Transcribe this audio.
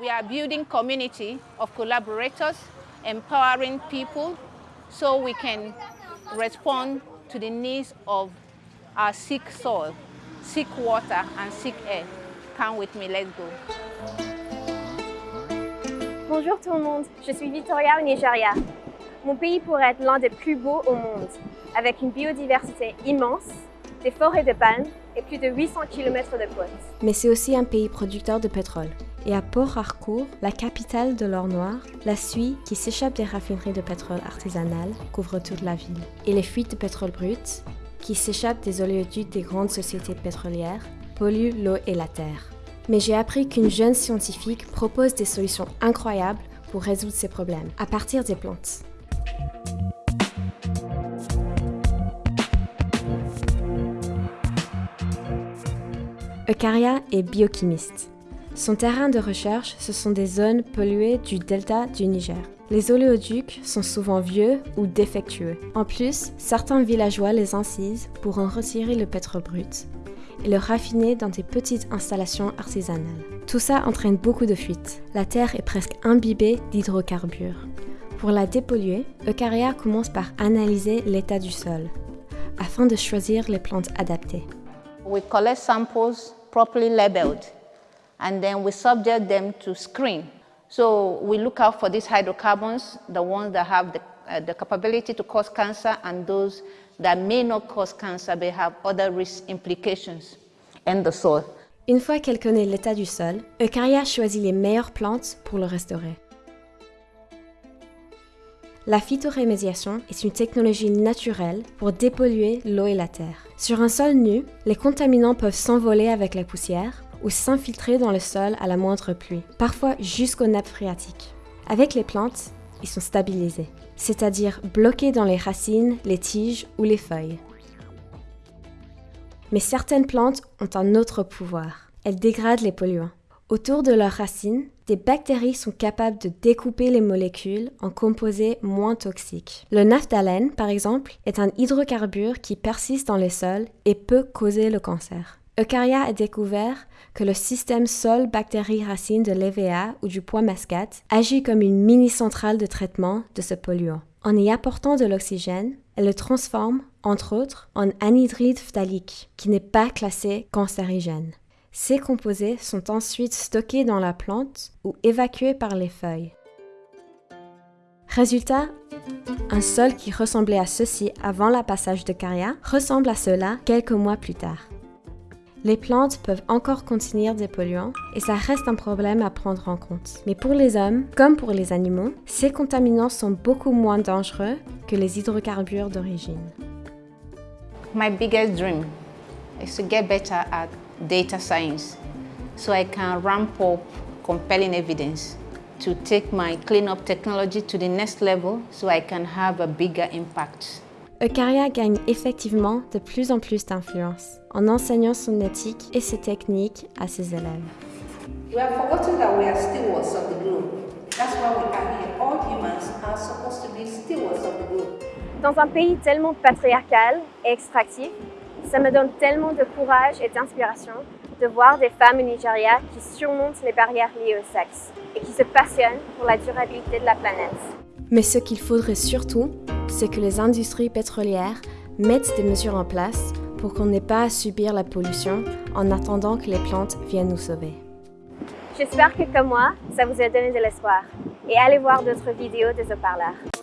We are building community of collaborators, empowering people so we can respond to the needs of our sick soil, sick water and sick air. Come with me, let's go. Bonjour tout le monde, je suis Victoria au Nigeria. Mon pays pourrait être l'un des plus beaux au monde, avec une biodiversité immense, des forêts de palmes et plus de 800 km de côtes. Mais c'est aussi un pays producteur de pétrole. Et à Port Harcourt, la capitale de l'or noir, la suie qui s'échappe des raffineries de pétrole artisanales couvre toute la ville. Et les fuites de pétrole brut, qui s'échappent des oléoducs des grandes sociétés pétrolières, polluent l'eau et la terre. Mais j'ai appris qu'une jeune scientifique propose des solutions incroyables pour résoudre ces problèmes, à partir des plantes. Eucaria est biochimiste. Son terrain de recherche, ce sont des zones polluées du delta du Niger. Les oléoducs sont souvent vieux ou défectueux. En plus, certains villageois les incisent pour en retirer le pétrole brut et le raffiner dans des petites installations artisanales. Tout ça entraîne beaucoup de fuites. La terre est presque imbibée d'hydrocarbures. Pour la dépolluer, Eucaria commence par analyser l'état du sol afin de choisir les plantes adaptées. We collect samples properly labeled and then we subject them to screen. So we look out for these hydrocarbons, the ones that have the, uh, the capability to cause cancer and those that may not cause cancer but have other risk implications in the soil. Une fois qu'elle connaît l'état du sol, Eucaria choisit les meilleures plantes pour le restaurer. La phytorémédiation est une technologie naturelle pour dépolluer l'eau et la terre. Sur un sol nu, les contaminants peuvent s'envoler avec la poussière ou s'infiltrer dans le sol à la moindre pluie, parfois jusqu'aux nappes phréatiques. Avec les plantes, ils sont stabilisés, c'est-à-dire bloqués dans les racines, les tiges ou les feuilles. Mais certaines plantes ont un autre pouvoir. Elles dégradent les polluants. Autour de leurs racines, des bactéries sont capables de découper les molécules en composés moins toxiques. Le naphthalène, par exemple, est un hydrocarbure qui persiste dans les sols et peut causer le cancer. Eucaria a découvert que le système sol-bactéries-racines de l'EVA ou du pois mascate agit comme une mini-centrale de traitement de ce polluant. En y apportant de l'oxygène, elle le transforme, entre autres, en anhydride phtalique, qui n'est pas classé cancérigène. Ces composés sont ensuite stockés dans la plante ou évacués par les feuilles. Résultat, un sol qui ressemblait à ceci avant le passage de Caria ressemble à cela quelques mois plus tard. Les plantes peuvent encore contenir des polluants et ça reste un problème à prendre en compte. Mais pour les hommes, comme pour les animaux, ces contaminants sont beaucoup moins dangereux que les hydrocarbures d'origine. My biggest dream is to get better at data science so I can ramp up compelling evidence to take my cleanup technology to the next level so I can have a bigger impact. Eucaria gagne effectivement de plus en plus d'influence en enseignant son éthique et ses techniques à ses élèves. We have forgotten that we are stewards of the globe. That's why we are here. All humans are supposed to be stewards of the globe. Dans un pays tellement patriarcal et extractif, ça me donne tellement de courage et d'inspiration de voir des femmes au Nigeria qui surmontent les barrières liées au sexe et qui se passionnent pour la durabilité de la planète. Mais ce qu'il faudrait surtout, c'est que les industries pétrolières mettent des mesures en place pour qu'on n'ait pas à subir la pollution en attendant que les plantes viennent nous sauver. J'espère que comme moi, ça vous a donné de l'espoir. Et allez voir d'autres vidéos des haut-parleurs.